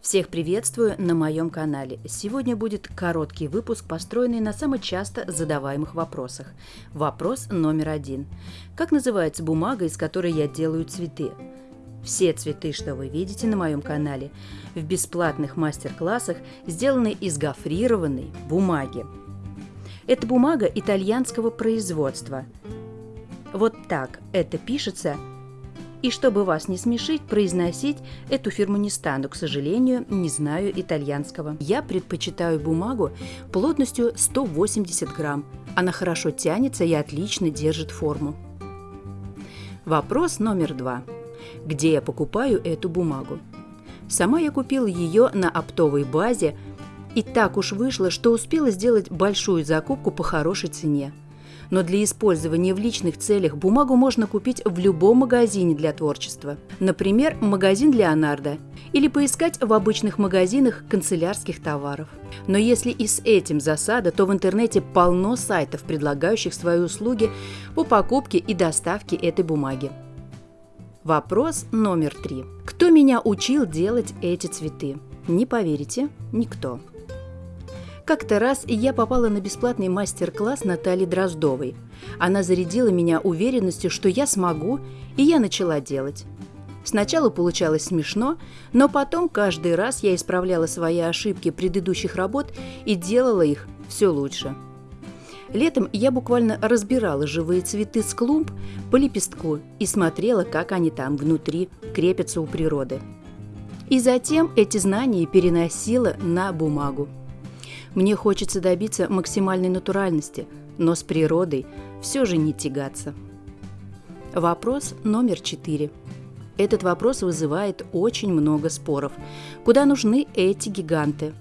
Всех приветствую на моем канале. Сегодня будет короткий выпуск, построенный на самых часто задаваемых вопросах. Вопрос номер один. Как называется бумага, из которой я делаю цветы? Все цветы, что вы видите на моем канале, в бесплатных мастер-классах сделаны из гофрированной бумаги. Это бумага итальянского производства. Вот так это пишется – и чтобы вас не смешить, произносить эту фирму не стану, к сожалению, не знаю итальянского. Я предпочитаю бумагу плотностью 180 грамм. Она хорошо тянется и отлично держит форму. Вопрос номер два. Где я покупаю эту бумагу? Сама я купила ее на оптовой базе, и так уж вышло, что успела сделать большую закупку по хорошей цене – но для использования в личных целях бумагу можно купить в любом магазине для творчества. Например, магазин Леонардо или поискать в обычных магазинах канцелярских товаров. Но если и с этим засада, то в интернете полно сайтов, предлагающих свои услуги по покупке и доставке этой бумаги. Вопрос номер три. Кто меня учил делать эти цветы? Не поверите, никто. Как-то раз я попала на бесплатный мастер-класс Натальи Дроздовой. Она зарядила меня уверенностью, что я смогу, и я начала делать. Сначала получалось смешно, но потом каждый раз я исправляла свои ошибки предыдущих работ и делала их все лучше. Летом я буквально разбирала живые цветы с клумб по лепестку и смотрела, как они там внутри крепятся у природы. И затем эти знания переносила на бумагу. Мне хочется добиться максимальной натуральности, но с природой все же не тягаться. Вопрос номер четыре. Этот вопрос вызывает очень много споров. Куда нужны эти гиганты?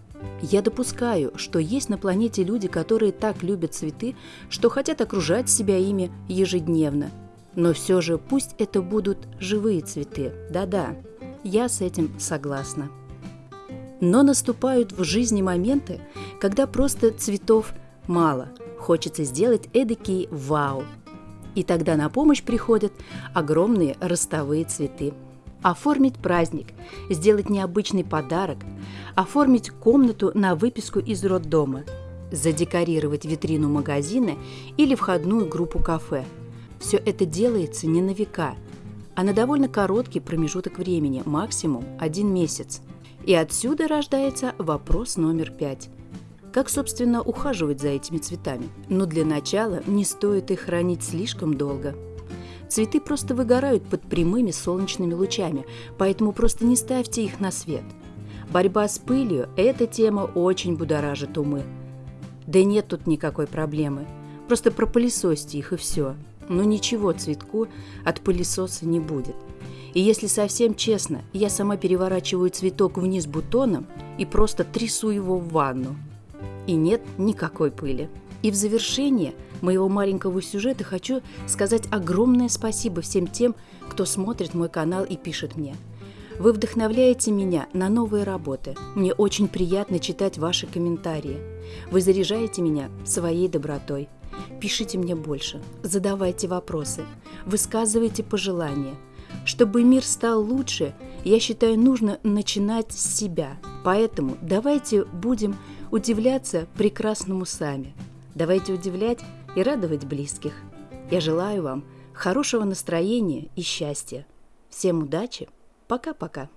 Я допускаю, что есть на планете люди, которые так любят цветы, что хотят окружать себя ими ежедневно. Но все же пусть это будут живые цветы. Да-да, я с этим согласна. Но наступают в жизни моменты, когда просто цветов мало, хочется сделать эдакий вау. И тогда на помощь приходят огромные ростовые цветы. Оформить праздник, сделать необычный подарок, оформить комнату на выписку из роддома, задекорировать витрину магазина или входную группу кафе. Все это делается не на века, а на довольно короткий промежуток времени, максимум один месяц – и отсюда рождается вопрос номер пять. Как, собственно, ухаживать за этими цветами? Но для начала не стоит их хранить слишком долго. Цветы просто выгорают под прямыми солнечными лучами, поэтому просто не ставьте их на свет. Борьба с пылью – эта тема очень будоражит умы. Да нет тут никакой проблемы. Просто пропылесосьте их и все. Но ничего цветку от пылесоса не будет – и если совсем честно, я сама переворачиваю цветок вниз бутоном и просто трясу его в ванну. И нет никакой пыли. И в завершение моего маленького сюжета хочу сказать огромное спасибо всем тем, кто смотрит мой канал и пишет мне. Вы вдохновляете меня на новые работы. Мне очень приятно читать ваши комментарии. Вы заряжаете меня своей добротой. Пишите мне больше, задавайте вопросы, высказывайте пожелания – чтобы мир стал лучше, я считаю, нужно начинать с себя. Поэтому давайте будем удивляться прекрасному сами. Давайте удивлять и радовать близких. Я желаю вам хорошего настроения и счастья. Всем удачи. Пока-пока.